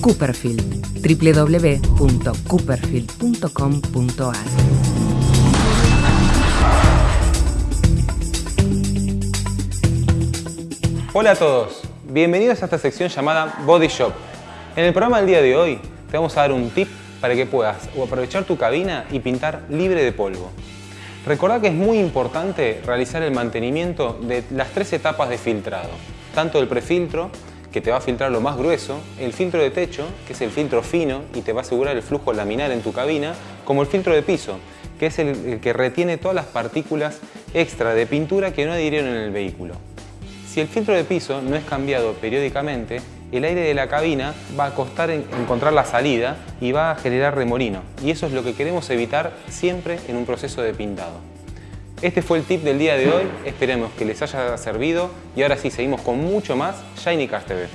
Cooperfield, www.cooperfield.com.ar Hola a todos, bienvenidos a esta sección llamada Body Shop. En el programa del día de hoy te vamos a dar un tip para que puedas aprovechar tu cabina y pintar libre de polvo. Recordá que es muy importante realizar el mantenimiento de las tres etapas de filtrado, tanto el prefiltro, que te va a filtrar lo más grueso, el filtro de techo, que es el filtro fino y te va a asegurar el flujo laminar en tu cabina, como el filtro de piso, que es el, que retiene todas las partículas extra de pintura que no adhirieron en el vehículo. Si el filtro de piso no es cambiado periódicamente, el aire de la cabina va a costar en- encontrar la salida y va a generar remolino. Y eso es lo que queremos evitar siempre en un proceso de pintado. Este fue el tip del día de hoy, esperemos que les haya servido y ahora sí seguimos con mucho más Shiny Cars TV.